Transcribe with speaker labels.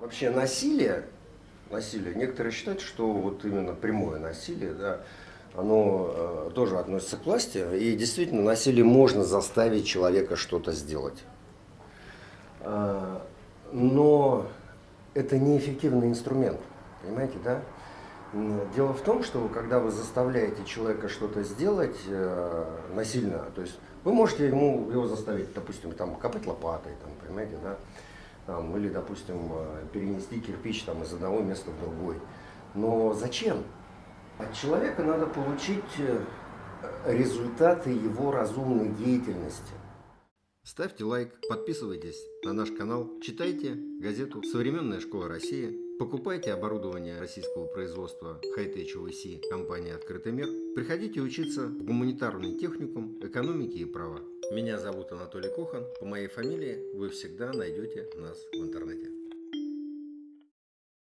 Speaker 1: Вообще насилие, насилие, некоторые считают, что вот именно прямое насилие, да, оно э, тоже относится к власти, и действительно насилие можно заставить человека что-то сделать. Э, но это неэффективный инструмент, понимаете, да? Дело в том, что когда вы заставляете человека что-то сделать э, насильно, то есть вы можете ему его заставить, допустим, там копать лопатой, там, понимаете, да, там, или, допустим, э, перенести кирпич там, из одного места в другой. Но зачем? От человека надо получить э, результаты его разумной деятельности. Ставьте лайк, подписывайтесь на наш канал, читайте газету «Современная школа России», покупайте оборудование российского производства Hightech OVC компании «Открытый мир», приходите учиться в гуманитарный техникум экономики и права. Меня зовут Анатолий Кохан, по моей фамилии вы всегда найдете нас в интернете.